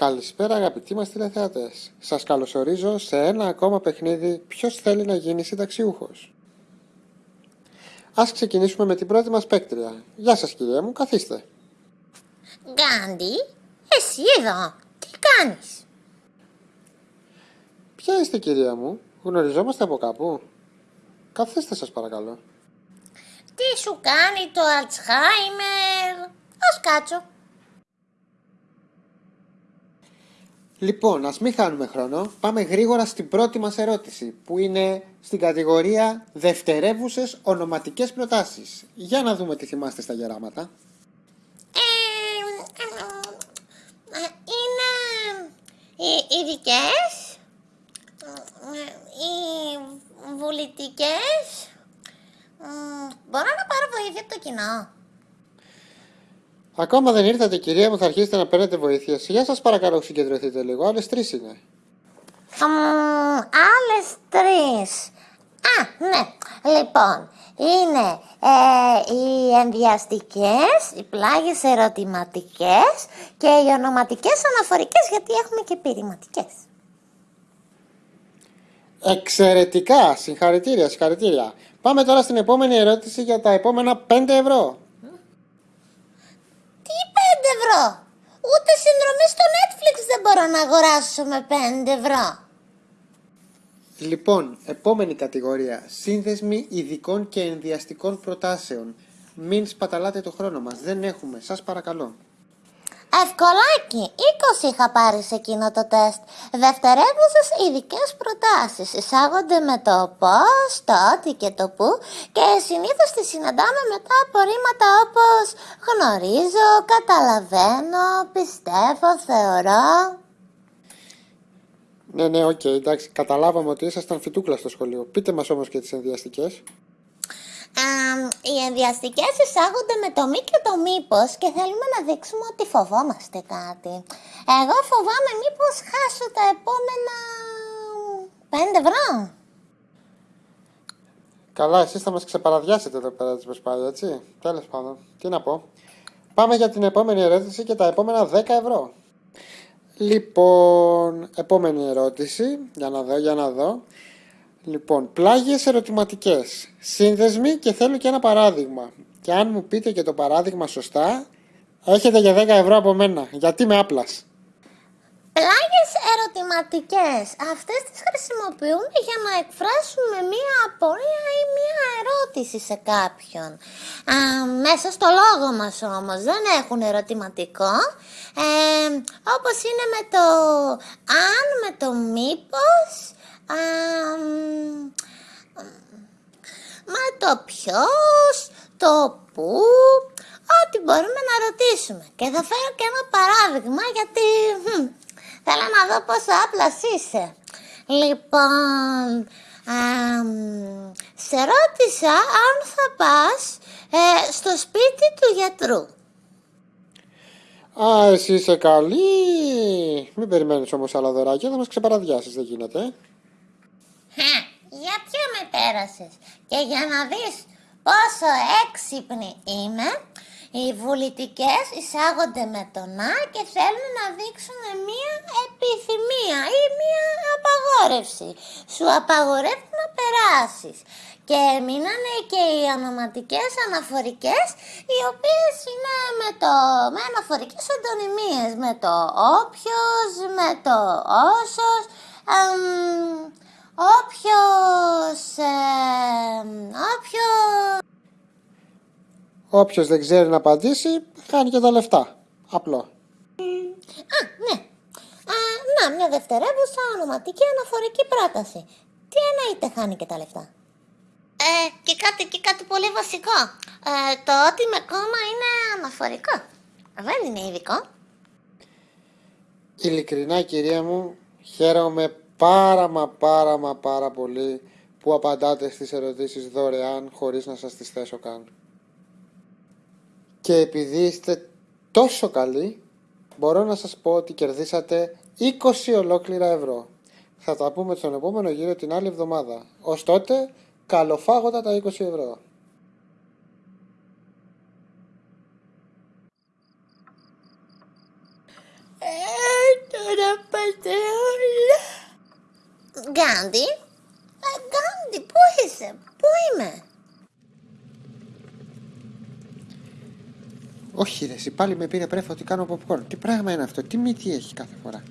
Καλησπέρα αγαπητοί μας τηλεθεατές. Σας καλωσορίζω σε ένα ακόμα παιχνίδι ποιος θέλει να γίνει συνταξιούχος; Ας ξεκινήσουμε με την πρώτη μας παίκτρια. Γεια σας κυρία μου, καθίστε. Γκάντι, εσύ εδώ, τι κάνεις; Ποια είστε κυρία μου, γνωριζόμαστε από κάπου; Καθίστε σας παρακαλώ. Τι σου κάνει το Αλτσχάιμερ. Ας κάτσω. Λοιπόν, ας μην χάνουμε χρόνο. Πάμε γρήγορα στην πρώτη μας ερώτηση, που είναι στην κατηγορία δευτερεύουσες ονοματικές προτάσεις. Για να δούμε τι θυμάστε στα γεράματα. Ε, ε, ε, είναι οι ειδικές, ε, οι βουλητικές. Ε, Μπορώ να πάρω βοήθεια από το κοινό. Ακόμα δεν ήρθατε κυρία μου, θα αρχίσετε να παίρνετε βοήθεια. Για σας παρακαλώ συγκεντρωθείτε λίγο, άλλες τρεις είναι. Μμμ, άλλες τρεις. Α, ναι. Λοιπόν, είναι ε, οι ενδιαστικές, οι πλάγες ερωτηματικές και οι ονοματικές αναφορικές γιατί έχουμε και πειρηματικές. Εξαιρετικά! Συγχαρητήρια, συγχαρητήρια. Πάμε τώρα στην επόμενη ερώτηση για τα επόμενα 5 ευρώ. Τι 5 ευρώ! Ούτε συνδρομή στο Netflix δεν μπορώ να αγοράσω με 5 ευρώ. Λοιπόν, επόμενη κατηγορία. Σύνδεσμοι ειδικών και ενδιαστικών προτάσεων. Μην σπαταλάτε το χρόνο μας. Δεν έχουμε. Σας παρακαλώ. Ευκολάκι, 20 είχα πάρει σε εκείνο το τεστ. Δευτερεύουσες ειδικές προτάσεις. Εισάγονται με το πώς, το ότι και το που και συνήθως τις συναντάμε μετά από ρήματα όπως γνωρίζω, καταλαβαίνω, πιστεύω, θεωρώ. Ναι, ναι, οκ, εντάξει. Καταλάβαμε ότι ήσασταν φυτούκλα στο σχολείο. Πείτε μας όμως και τις ενδοιαστικές. Αμ, οι ενδοιαστικές εισάγονται με το μη και το μήπως και θέλουμε να δείξουμε ότι φοβόμαστε κάτι. Εγώ φοβάμαι μήπως χάσω τα επόμενα 5 ευρώ. Καλά, εσείς θα μας ξεπαραδιάσετε εδώ πέρα της Βεσπάλια, έτσι. Τέλος πάντων. Τι να πω. Πάμε για την επόμενη ερώτηση και τα επόμενα 10 ευρώ. Λοιπόν, επόμενη ερώτηση. Για να δω, για να δω. Λοιπόν, πλάγιες ερωτηματικές. Σύνδεσμοι και θέλω και ένα παράδειγμα. Και αν μου πείτε και το παράδειγμα σωστά, έχετε για 10 ευρώ από μένα. Γιατί με άπλας; Πλάγιες ερωτηματικές. Αυτές τις χρησιμοποιούμε για να εκφράσουμε μία απορία ή μία ερώτηση σε κάποιον. Α, μέσα στο λόγο μας όμως δεν έχουν ερωτηματικό. Ε, όπως είναι με το αν, με το μήπως, α, μ, με το ποιος, το πού, ό,τι μπορούμε να ρωτήσουμε. Και θα φέρω και ένα παράδειγμα γιατί μ, θέλω να δω πόσο άπλας είσαι. Λοιπόν, αμ, σε ρώτησα αν θα πας ε, στο σπίτι του γιατρού. Α, εσύ είσαι καλή. Μην περιμένεις όμως άλλα δωράκια, θα μας ξεπαραδιάσεις, δεν γίνεται. Ε. Χα, για ποιο με πέρασες; Και για να δεις πόσο έξυπνη είμαι, οι βουλητικές εισάγονται με το να και θέλουν να δείξουν μία επιθυμία ή μία απαγόρευση. Σου απαγορεύουν να περάσεις. Και μείνανε και οι ονοματικές αναφορικές, οι οποίες είναι με, το, με αναφορικές αντωνυμίες, με το όποιος, με το όσος, εμ, όποιος, εμ, όποιος... Όποιος δεν ξέρει να απαντήσει, χάνει και τα λεφτά. Απλό. Α, ναι. Α, να, μια δευτερεύουσα ονοματική αναφορική πρόταση. Τι εννοείται χάνει και τα λεφτά; Ε, και κάτι, και κάτι πολύ βασικό. Ε, το ότι με κόμμα είναι αναφορικό. Δεν είναι ειδικό. Ειλικρινά κυρία μου, χαίρομαι πάρα μα πάρα μα πάρα πολύ που απαντάτε στις ερωτήσεις δωρεάν χωρίς να σας τις θέσω καν. Και επειδή είστε τόσο καλοί, μπορώ να σας πω ότι κερδίσατε 20 ολόκληρα ευρώ. Θα τα πούμε στον επόμενο γύρο την άλλη εβδομάδα. Ως τότε, καλοφάγοντα τα 20 ευρώ. Ε, το πατεόλα. Γκάντι. Ε, Γκάντι, πού είσαι, πού είμαι; Όχι ρε, εσύ πάλι με πήρε πρέφα ότι κάνω popcorn. Τι πράγμα είναι αυτό, τι μύτη έχει κάθε φορά;